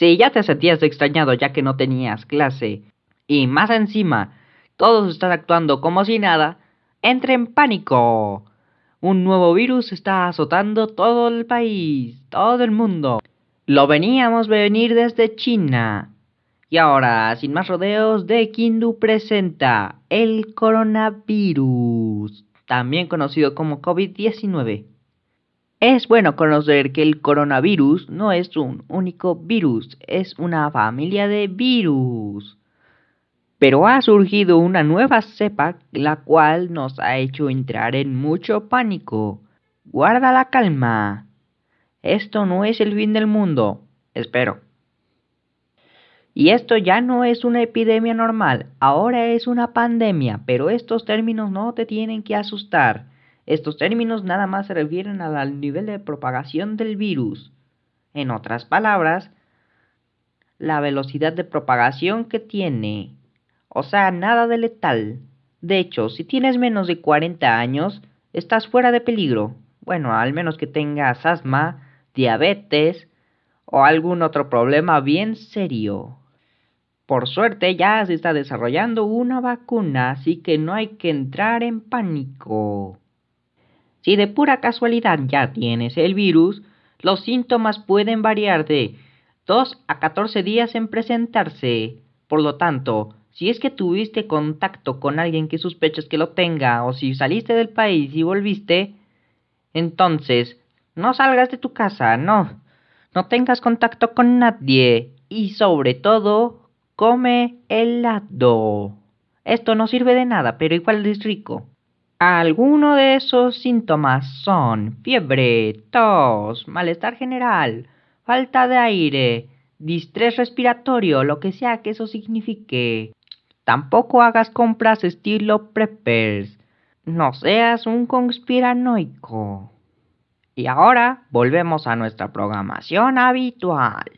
Si ya te sentías extrañado ya que no tenías clase, y más encima, todos están actuando como si nada, entre en pánico. Un nuevo virus está azotando todo el país, todo el mundo. Lo veníamos venir desde China. Y ahora, sin más rodeos, De Kindu presenta el coronavirus, también conocido como COVID-19. Es bueno conocer que el coronavirus no es un único virus, es una familia de virus. Pero ha surgido una nueva cepa la cual nos ha hecho entrar en mucho pánico. Guarda la calma. Esto no es el fin del mundo, espero. Y esto ya no es una epidemia normal, ahora es una pandemia, pero estos términos no te tienen que asustar. Estos términos nada más se refieren al nivel de propagación del virus. En otras palabras, la velocidad de propagación que tiene. O sea, nada de letal. De hecho, si tienes menos de 40 años, estás fuera de peligro. Bueno, al menos que tengas asma, diabetes o algún otro problema bien serio. Por suerte ya se está desarrollando una vacuna, así que no hay que entrar en pánico. Si de pura casualidad ya tienes el virus, los síntomas pueden variar de 2 a 14 días en presentarse. Por lo tanto, si es que tuviste contacto con alguien que sospechas que lo tenga o si saliste del país y volviste, entonces no salgas de tu casa, no. No tengas contacto con nadie y sobre todo come helado. Esto no sirve de nada, pero igual es rico. Algunos de esos síntomas son fiebre, tos, malestar general, falta de aire, distrés respiratorio, lo que sea que eso signifique. Tampoco hagas compras estilo preppers. No seas un conspiranoico. Y ahora volvemos a nuestra programación habitual.